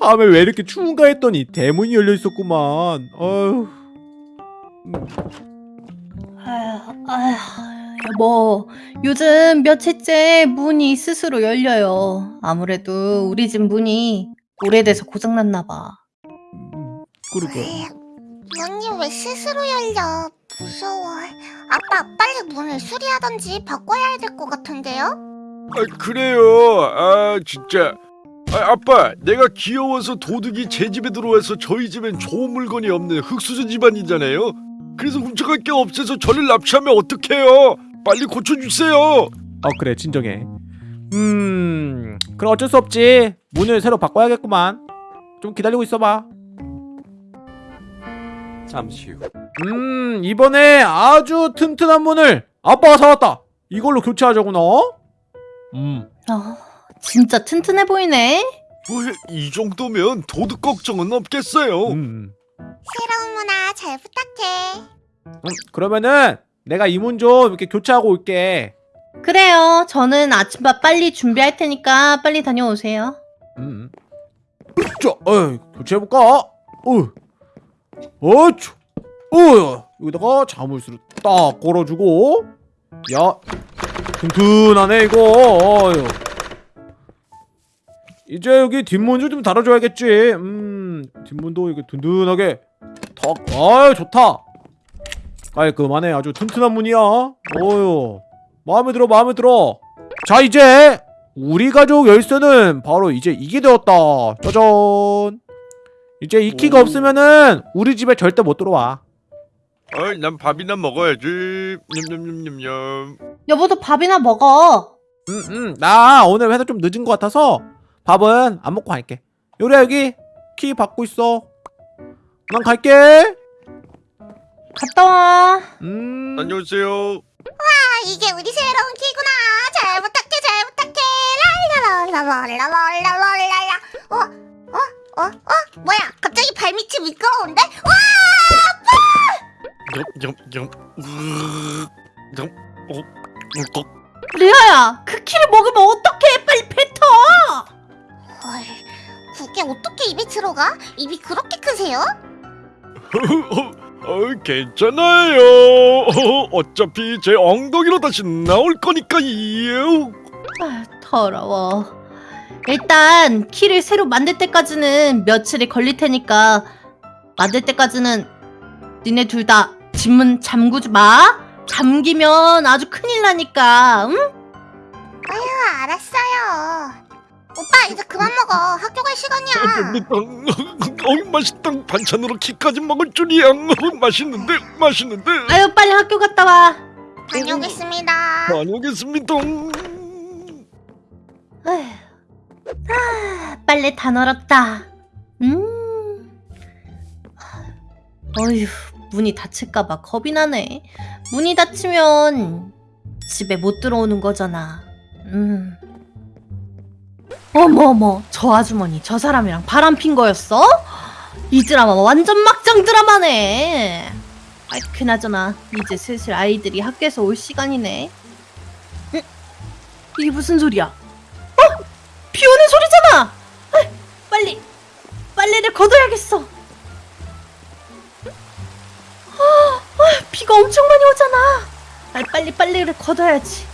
밤에 왜 이렇게 추운가 했더니 대문이 열려 있었구만. 어휴. 아휴, 아휴, 여보, 요즘 며칠째 문이 스스로 열려요. 아무래도 우리 집 문이 오래돼서 고장났나 봐. 음, 그러게. 문이 왜 스스로 열려? 무서워. 아빠, 빨리 문을 수리하던지 바꿔야 될 것 같은데요? 아, 그래요. 아 진짜. 아, 아빠, 내가 귀여워서 도둑이 제 집에 들어와서 저희 집엔 좋은 물건이 없는 흙수저 집안이잖아요. 그래서 훔쳐갈 게 없어서 저를 납치하면 어떡해요? 빨리 고쳐주세요. 어 그래 진정해. 음 그럼 어쩔 수 없지. 문을 새로 바꿔야겠구만. 좀 기다리고 있어봐. 잠시 후음 이번에 아주 튼튼한 문을 아빠가 사왔다. 이걸로 교체하자구나. 음 아, 진짜 튼튼해 보이네. 왜, 이 정도면 도둑 걱정은 없겠어요. 음. 새로운 문화 잘 부탁해. 음, 그러면은 내가 이문 좀 이렇게 교체하고 올게. 그래요. 저는 아침밥 빨리 준비할 테니까 빨리 다녀오세요. 음. 자, 어, 교체해볼까? 어, 어, 쭈. 어, 여기다가 자물쇠를 딱 걸어주고, 야, 튼튼하네 이거. 어휴. 이제 여기 뒷문을 좀 달아줘야겠지. 음, 뒷문도 이렇게 든든하게 턱. 아, 좋다. 깔끔하네. 아주 튼튼한 문이야. 어휴, 마음에 들어, 마음에 들어. 자, 이제 우리 가족 열쇠는 바로 이제 이게 되었다. 짜잔. 이제 이 키가 오. 없으면은 우리 집에 절대 못 들어와. 어이, 난 밥이나 먹어야지. 냠냠냠냠냠. 여보도 밥이나 먹어. 응, 응. 나 오늘 회사 좀 늦은 것 같아서 밥은 안 먹고 갈게. 요리야 여기 키 받고 있어. 난 갈게. 갔다 와. 음. 안녕하세요. 아, 이게 우리 새로운 키구나. 잘 부탁해, 잘 부탁해. 랄라랄라랄라랄라랄라. 어, 어, 어, 어? 뭐야? 갑자기 발밑이 미끄러운데? 와! 어, 어, 리아야, 그 키를 먹으면 어떡해? 빨리 뱉어. 헐, 그게 어떻게 입에 들어가? 입이 그렇게 크세요? 어, 어, 괜찮아요. 어, 어차피 제 엉덩이로 다시 나올 거니까요. 아, 더러워. 일단 키를 새로 만들 때까지는 며칠이 걸릴 테니까 만들 때까지는 니네 둘 다 집 문 잠그지 마. 잠기면 아주 큰일 나니까. 응? 아, 알았어요. 오빠, 이제 그만 먹어. 학교 갈 시간이야. 어, 맛있다. 반찬으로 키까지 먹을 줄이야. 어, 맛있는데, 맛있는데. 아유 빨리 학교 갔다 와. 다녀오겠습니다. 다녀오겠습니다. 아, 빨래 다 널었다. 음. 어휴, 문이 닫힐까봐 겁이 나네. 문이 닫히면 집에 못 들어오는 거잖아. 음. 어머 어머, 저 아주머니 저 사람이랑 바람 핀 거였어? 이 드라마 완전 막장 드라마네. 아이 그나저나 이제 슬슬 아이들이 학교에서 올 시간이네. 응? 이게 무슨 소리야? 어? 비 오는 소리잖아! 아, 빨리 빨래를 걷어야겠어. 아, 아, 비가 엄청 많이 오잖아. 아, 빨리 빨래를 걷어야지.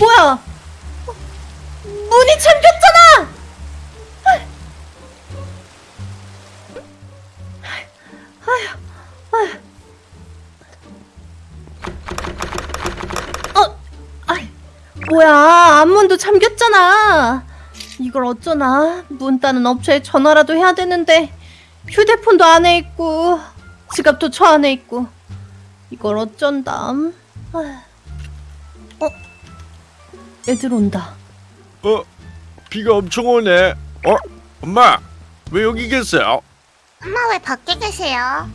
뭐야? 어, 문이 잠겼잖아. 어, 아이, 뭐야? 앞문도 잠겼잖아. 이걸 어쩌나? 문 따는 업체에 전화라도 해야 되는데 휴대폰도 안에 있고 지갑도 저 안에 있고 이걸 어쩐담? 아휴. 어, 애들 온다. 어, 비가 엄청 오네. 어, 엄마, 왜 여기 계세요? 엄마 왜 밖에 계세요?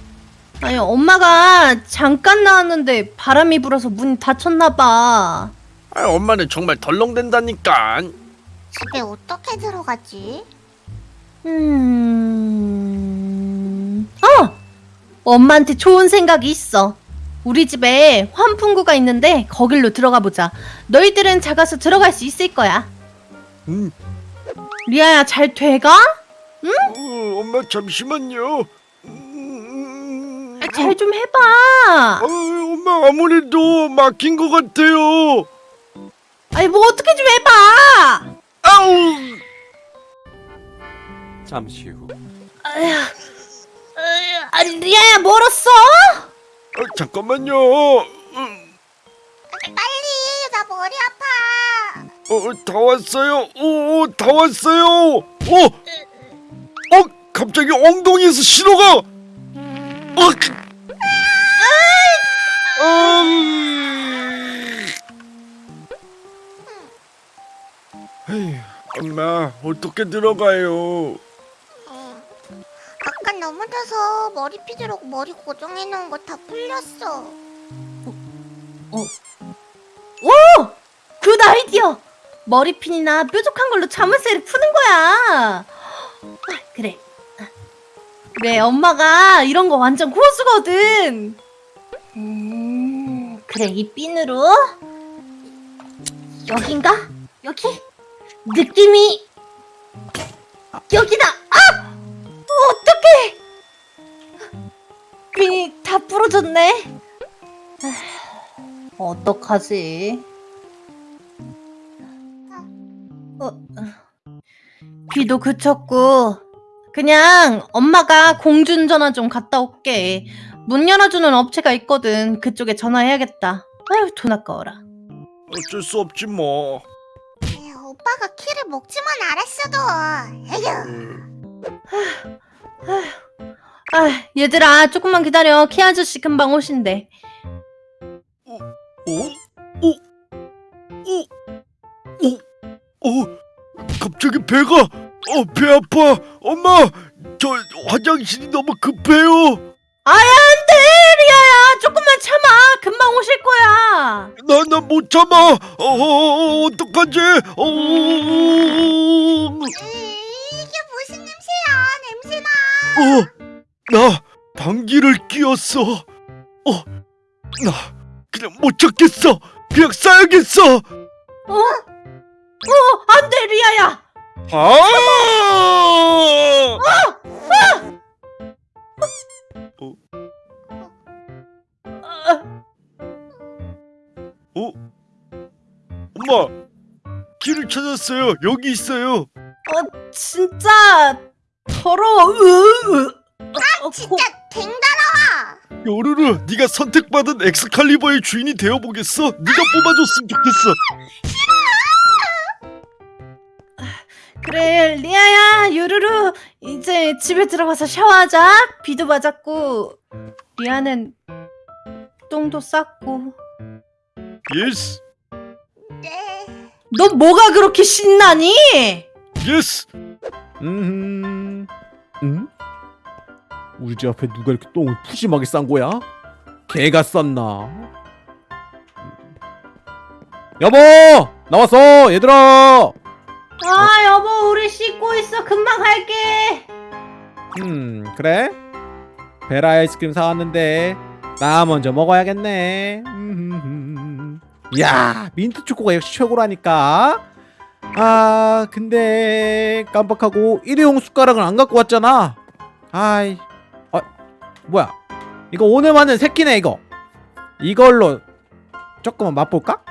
아니 엄마가 잠깐 나왔는데 바람이 불어서 문이 닫혔나 봐. 아, 엄마는 정말 덜렁댄다니까. 집에 어떻게 들어가지? 음... 어! 엄마한테 좋은 생각이 있어. 우리 집에 환풍구가 있는데 거길로 들어가 보자. 너희들은 작아서 들어갈 수 있을 거야. 음. 리아야 잘 돼가? 어, 엄마 잠시만요. 음, 잘좀 해봐. 어, 엄마 아무래도 막힌 것 같아요. 아니 뭐 어떻게 좀 해봐. 아우. 잠시 후 아휴, 아휴, 아니 리아야 멀었어? 어, 잠깐만요. 음, 빨리 나 머리 아파. 어, 다 왔어요. 오, 다 왔어요. 어, 어, 갑자기 엉덩이에서 신호가. 어, 음. 에휴, 엄마 어떻게 들어가요? 어. 아까 넘어져서 머리 피드라고 머리 고정해 놓은 거 다 풀렸어. 오! Good idea! 머리핀이나 뾰족한 걸로 자물쇠를 푸는 거야. 아, 그래. 그래, 엄마가 이런 거 완전 고수거든. 음, 그래, 이 핀으로. 여긴가? 여기? 느낌이. 여기다! 아! 어떡해! 핀이 다 부러졌네. 어떡하지? 어, 비도 그쳤고 그냥 엄마가 공중전화 좀 갔다 올게. 문 열어주는 업체가 있거든. 그쪽에 전화해야겠다. 아유 돈 아까워라. 어쩔 수 없지 뭐. 에휴, 오빠가 키를 먹지만 알았어도. 에휴. 아 얘들아 조금만 기다려. 키 아저씨 금방 오신대. 어? 어? 어? 어? 어? 갑자기 배가 어 배 아파 엄마 저 화장실이 너무 급해요 아야 안 돼 리아야 조금만 참아. 금방 오실 거야. 나 나 못 참아 어, 어, 어 어떡하지 어 음, 이게 무슨 냄새야? 냄새나. 어, 나 방귀를 뀌었어. 어, 나 그냥 못 찾겠어. 그냥 싸야겠어. 어? 어 안 돼 리아야. 아! 아, 어? 엄마, 길을 찾았어요. 여기 있어요. 어 진짜 더러워. 으, 으. 어, 진짜 댕달아. 요르르, 네가 선택받은 엑스칼리버의 주인이 되어보겠어. 네가 뽑아줬으면 좋겠어. 그래 리아야 유루루 이제 집에 들어가서 샤워하자 비도 맞았고 리아는 똥도 쌌고 yes, 네. 너 뭐가 그렇게 신나니? Yes. 음, 음? 우리 집 앞에 누가 이렇게 똥을 푸짐하게 싼 거야? 개가 쌌나? 여보 나왔어 얘들아. 아 여보 우리 씻고 있어 금방 갈게 음 그래? 베라 아이스크림 사왔는데 나 먼저 먹어야겠네. 야 민트 초코가 역시 최고라니까. 아 근데 깜빡하고 일회용 숟가락을 안 갖고 왔잖아. 아이, 아 뭐야? 이거 오늘 만은 새끼네 이거. 이걸로 조금만 맛볼까?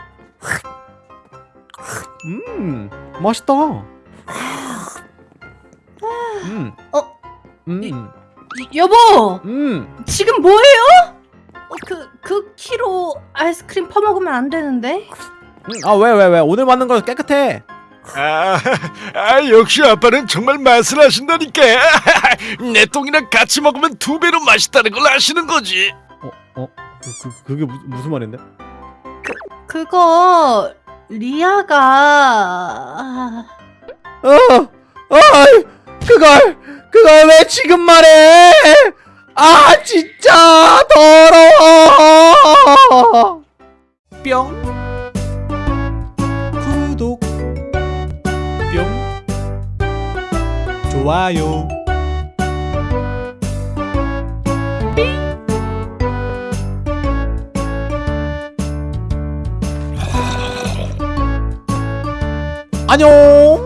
음 맛있다. 음. 어? 음. 이- 여보 음. 지금 뭐해요? 어, 그, 그 키로 아이스크림 퍼먹으면 안 되는데 아왜 왜 왜 오늘 만든 거 깨끗해 아, 아, 역시 아빠는 정말 맛을 아신다니까. 내 똥이랑 같이 먹으면 두 배로 맛있다는 걸 아시는 거지. 어? 어? 그, 그, 그게 무, 무슨 말인데? 그거 리아가 아, 어! 어! 그걸 그걸 왜 지금 말해 아 진짜 더러워 뿅 좋아요. 안녕.